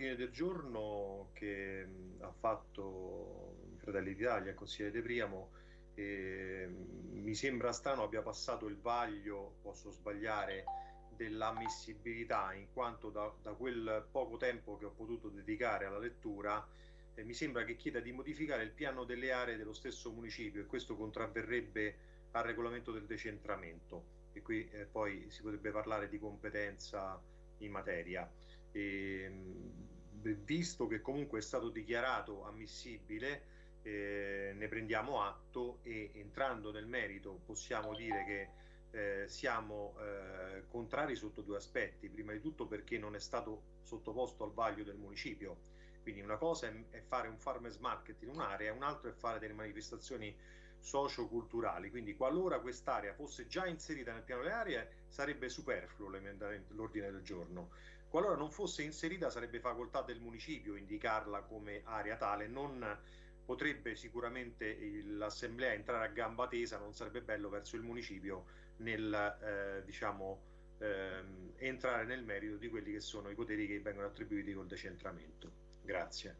l'ordine del giorno che ha fatto Fratelli d'Italia, consigliere De Priamo, eh, mi sembra strano abbia passato il vaglio, posso sbagliare, dell'ammissibilità, in quanto da, da, quel poco tempo che ho potuto dedicare alla lettura, eh, mi sembra che chieda di modificare il piano delle aree dello stesso municipio e questo contravverrebbe al regolamento del decentramento e qui eh, poi si potrebbe parlare di competenza in materia. E, visto che comunque è stato dichiarato ammissibile, eh, ne prendiamo atto e entrando nel merito possiamo dire che eh, siamo eh, contrari sotto due aspetti. Prima di tutto perché non è stato sottoposto al vaglio del municipio. Quindi una cosa è, è fare un farmers market in un'area, un altro è fare delle manifestazioni socioculturali. Quindi qualora quest'area fosse già inserita nel piano delle aree sarebbe superfluo l'ordine del giorno. Qualora non fosse inserita sarebbe facoltà del municipio indicarla come area tale, non potrebbe sicuramente l'assemblea entrare a gamba tesa, non sarebbe bello verso il municipio nel eh, diciamo ehm, entrare nel merito di quelli che sono i poteri che vengono attribuiti col decentramento. Grazie.